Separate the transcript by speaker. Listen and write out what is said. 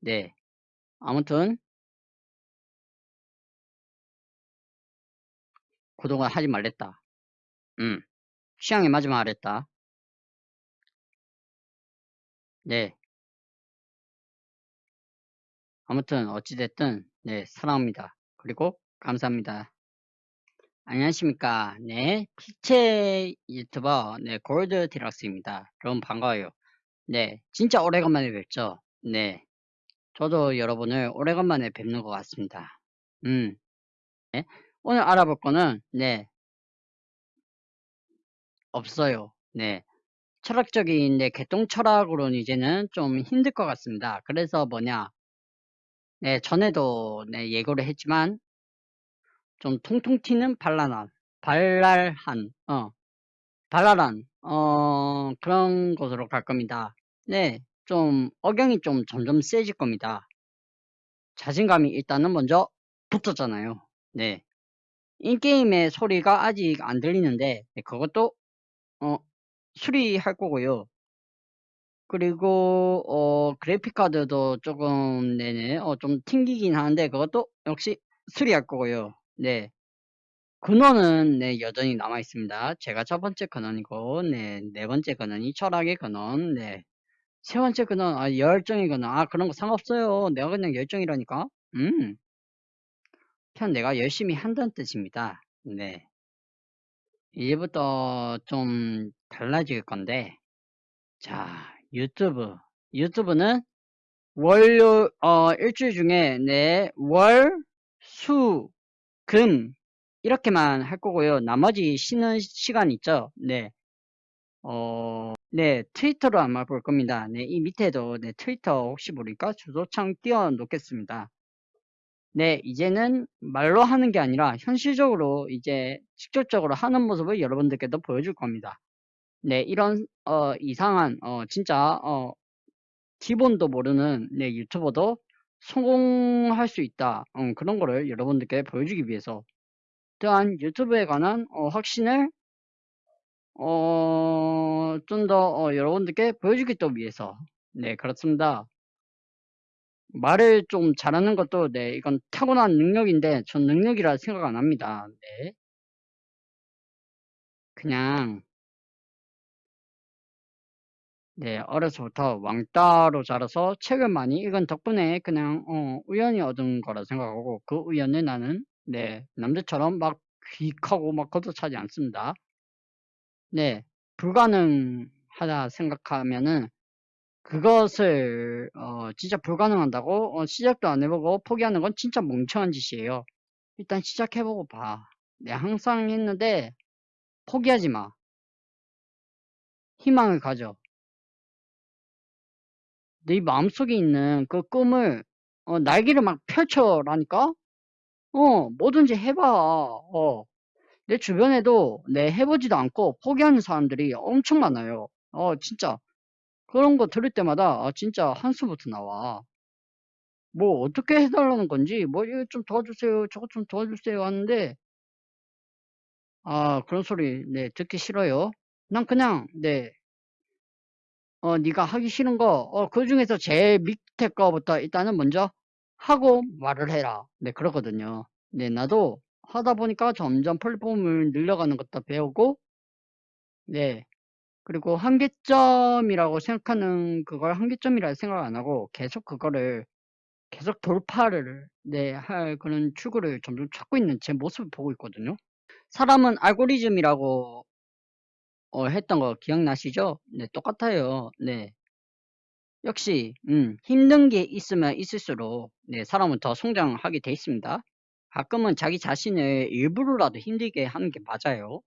Speaker 1: 네. 아무튼 구독을 하지 말랬다. 음. 취향에 맞으면 하랬다. 네. 아무튼 어찌됐든 네 사랑합니다. 그리고 감사합니다. 안녕하십니까 네 피체 유튜버 네 골드 디락스입니다. 여러분 반가워요. 네 진짜 오래간만에 뵙죠. 네 저도 여러분을 오래간만에 뵙는 것 같습니다. 음 네? 오늘 알아볼 거는 네 없어요. 네 철학적인 네 개똥 철학으로는 이제는 좀 힘들 것 같습니다. 그래서 뭐냐 네, 전에도 네, 예고를 했지만 좀 통통 튀는 발랄한, 발랄한, 어, 발랄한, 어, 그런 곳으로 갈 겁니다. 네, 좀 억양이 좀 점점 세질 겁니다. 자신감이 일단은 먼저 붙었잖아요. 네, 인게임의 소리가 아직 안 들리는데 네, 그것도 어, 수리할 거고요. 그리고 어 그래픽 카드도 조금 네네 어 좀 튕기긴 하는데 그것도 역시 수리할 거고요. 네. 근원은 네 여전히 남아 있습니다. 제가 첫 번째 근원이고 네, 네 번째 근원이 철학의 근원. 네. 세 번째 근원 아 근원. 아 그런 거 상관없어요. 내가 그냥 열정이라니까. 음. 그냥 내가 열심히 한다는 뜻입니다. 네. 이제부터 좀 달라질 건데 자, 유튜브. 유튜브는 월요, 어, 일주일 중에, 네, 월, 수, 금, 이렇게만 할 거고요. 나머지 쉬는 시간 있죠? 네. 어, 네, 트위터로 아마 볼 겁니다. 네, 이 밑에도, 네, 트위터 혹시 모르니까 주소창 띄워 놓겠습니다. 네, 이제는 말로 하는 게 아니라 현실적으로 이제 직접적으로 하는 모습을 여러분들께도 보여줄 겁니다. 네, 이런 어, 이상한 어, 진짜 어, 기본도 모르는 네, 유튜버도 성공할 수 있다. 어, 그런 거를 여러분들께 보여주기 위해서 또한 유튜브에 관한 어, 확신을 어, 좀더 어, 여러분들께 보여주기 또 위해서 네 그렇습니다. 말을 좀 잘하는 것도 네 이건 타고난 능력인데 전 능력이라 생각 안 합니다. 네. 그냥 네, 어려서부터 왕따로 자라서 책을 많이 읽은 덕분에 그냥 어, 우연히 얻은 거라 생각하고 그 우연을 나는 네, 남들처럼 막 귀하고 막 걷어차지 않습니다. 네, 불가능하다 생각하면은 그것을 어, 진짜 불가능한다고 어, 시작도 안 해보고 포기하는 건 진짜 멍청한 짓이에요. 일단 시작해보고 봐. 네, 항상 했는데 포기하지 마. 희망을 가져. 네 마음속에 있는 그 꿈을 어, 날개를 막 펼쳐라니까? 어, 뭐든지 해봐. 어, 내 주변에도 내 해보지도 않고 포기하는 사람들이 엄청 많아요. 어, 진짜. 그런 거 들을 때마다 아, 진짜 한숨부터 나와. 뭐 어떻게 해달라는 건지 뭐 이거 좀 도와주세요 저거 좀 도와주세요 하는데 아 그런 소리 네 듣기 싫어요 난 그냥 네 어, 네가 하기 싫은 거, 어, 그 중에서 제일 밑에 거부터 일단은 먼저 하고 말을 해라. 네, 그러거든요. 네, 나도 하다 보니까 점점 플랫폼을 늘려가는 것도 배우고, 네, 그리고 한계점이라고 생각하는 그걸 한계점이라 생각 안 하고 계속 그거를 계속 돌파를, 네, 할 그런 출구를 점점 찾고 있는 제 모습을 보고 있거든요. 사람은 알고리즘이라고 어, 했던 거 기억나시죠? 네, 똑같아요. 네. 역시, 음, 힘든 게 있으면 있을수록, 네, 사람은 더 성장하게 돼 있습니다. 가끔은 자기 자신을 일부러라도 힘들게 하는 게 맞아요.